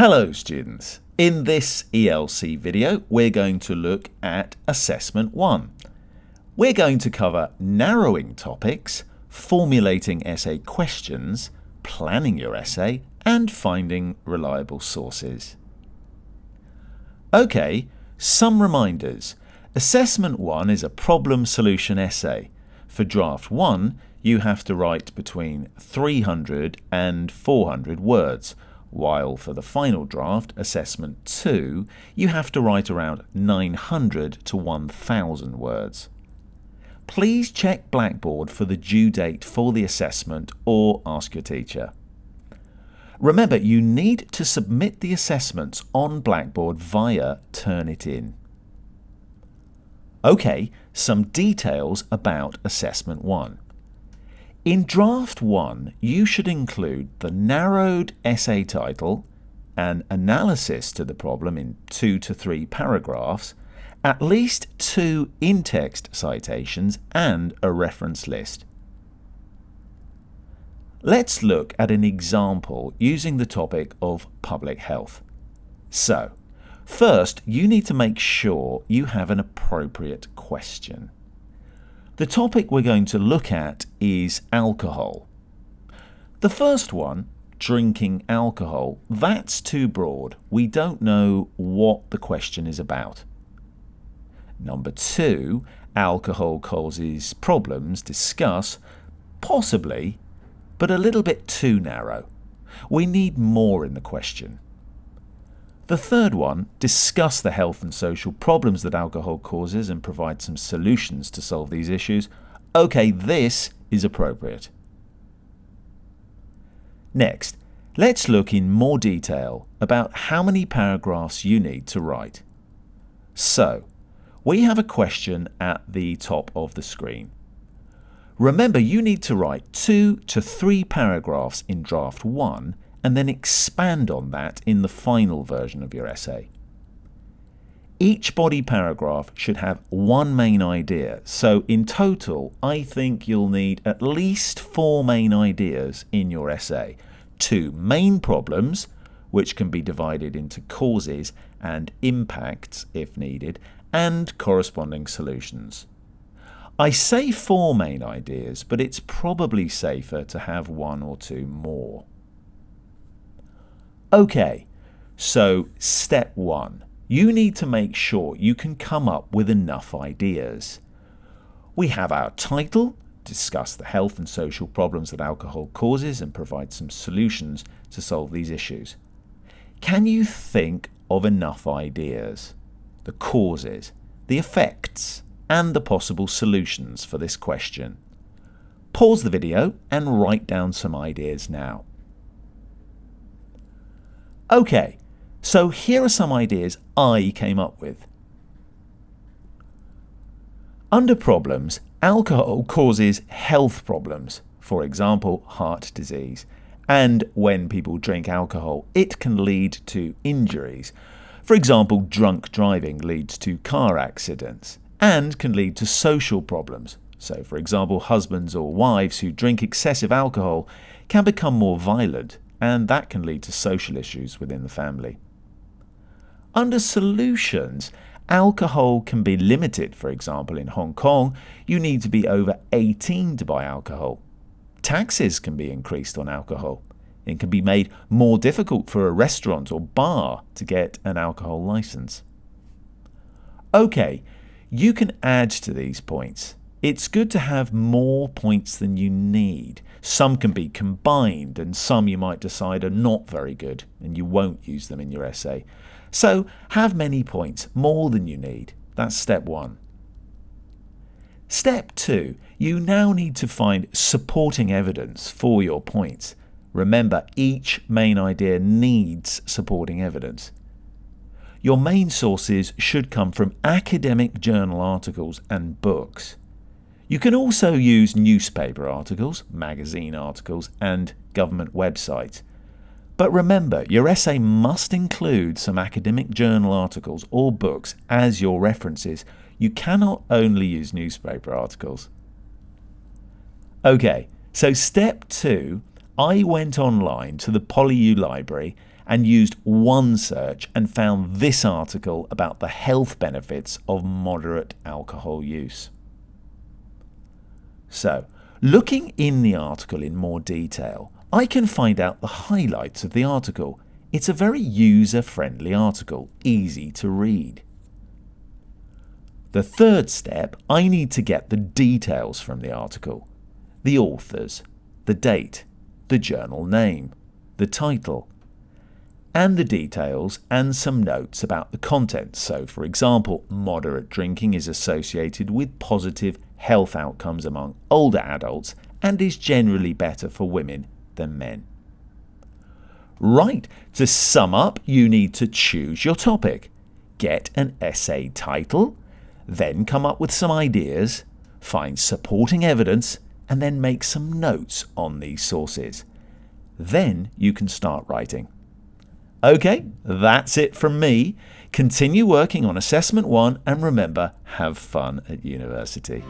Hello students! In this ELC video we're going to look at Assessment 1. We're going to cover narrowing topics, formulating essay questions, planning your essay and finding reliable sources. Okay, some reminders. Assessment 1 is a problem solution essay. For draft 1 you have to write between 300 and 400 words, while for the final draft, Assessment 2, you have to write around 900 to 1000 words. Please check Blackboard for the due date for the assessment or ask your teacher. Remember, you need to submit the assessments on Blackboard via Turnitin. Okay, some details about Assessment 1. In Draft 1, you should include the narrowed essay title, an analysis to the problem in two to three paragraphs, at least two in-text citations and a reference list. Let's look at an example using the topic of public health. So, first you need to make sure you have an appropriate question. The topic we're going to look at is alcohol. The first one, drinking alcohol, that's too broad. We don't know what the question is about. Number two, alcohol causes problems, discuss, possibly, but a little bit too narrow. We need more in the question. The third one, discuss the health and social problems that alcohol causes and provide some solutions to solve these issues. Okay, this is appropriate. Next, let's look in more detail about how many paragraphs you need to write. So, we have a question at the top of the screen. Remember, you need to write two to three paragraphs in draft 1 and then expand on that in the final version of your essay. Each body paragraph should have one main idea, so in total I think you'll need at least four main ideas in your essay. Two main problems, which can be divided into causes and impacts if needed, and corresponding solutions. I say four main ideas, but it's probably safer to have one or two more. Okay, so step one, you need to make sure you can come up with enough ideas. We have our title, discuss the health and social problems that alcohol causes and provide some solutions to solve these issues. Can you think of enough ideas? The causes, the effects, and the possible solutions for this question. Pause the video and write down some ideas now. Okay, so here are some ideas I came up with. Under problems, alcohol causes health problems, for example, heart disease. And when people drink alcohol, it can lead to injuries. For example, drunk driving leads to car accidents and can lead to social problems. So, for example, husbands or wives who drink excessive alcohol can become more violent and that can lead to social issues within the family. Under solutions, alcohol can be limited. For example, in Hong Kong, you need to be over 18 to buy alcohol. Taxes can be increased on alcohol. It can be made more difficult for a restaurant or bar to get an alcohol license. Okay, you can add to these points. It's good to have more points than you need. Some can be combined and some you might decide are not very good and you won't use them in your essay. So have many points, more than you need. That's step one. Step two, you now need to find supporting evidence for your points. Remember, each main idea needs supporting evidence. Your main sources should come from academic journal articles and books. You can also use newspaper articles, magazine articles, and government websites. But remember, your essay must include some academic journal articles or books as your references. You cannot only use newspaper articles. Okay, so step two, I went online to the PolyU library and used OneSearch and found this article about the health benefits of moderate alcohol use. So, looking in the article in more detail, I can find out the highlights of the article. It's a very user-friendly article, easy to read. The third step, I need to get the details from the article. The authors, the date, the journal name, the title, and the details and some notes about the content. So, for example, moderate drinking is associated with positive health outcomes among older adults and is generally better for women than men. Right, to sum up, you need to choose your topic, get an essay title, then come up with some ideas, find supporting evidence, and then make some notes on these sources. Then you can start writing. Okay, that's it from me. Continue working on Assessment 1 and remember, have fun at university.